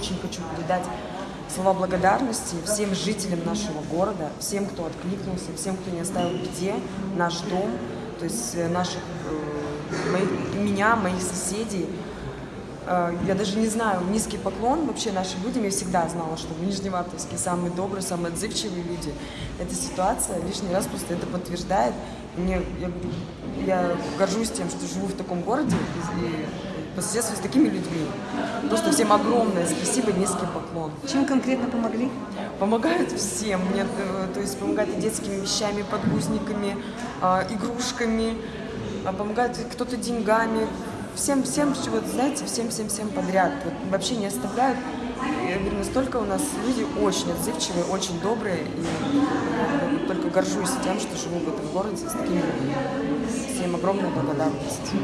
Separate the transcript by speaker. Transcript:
Speaker 1: очень хочу передать слова благодарности всем жителям нашего города, всем, кто откликнулся, всем, кто не оставил беде наш дом, то есть э, наших, э, моих, меня, моих соседей. Э, Я даже не знаю, низкий поклон вообще нашим людям. Я всегда знала, что в Нижневартовске самые добрые, самые отзывчивые люди. Эта ситуация лишний раз просто это подтверждает. Мне, я, я горжусь тем, что живу в таком городе и, и по соседству с такими людьми. Просто всем огромное спасибо, низкий поклон.
Speaker 2: Чем конкретно помогли?
Speaker 1: Помогают всем. Мне, э, то есть помогают и детскими вещами, подгузниками, а, игрушками, а, помогают кто-то деньгами. Всем, всем, вот, знаете, всем, всем, всем подряд. Вот, вообще не оставляют. Я говорю, настолько у нас люди очень отзывчивые, очень добрые. И только горжусь тем, что живу в этом городе с такими людьми. Всем огромная благодарность.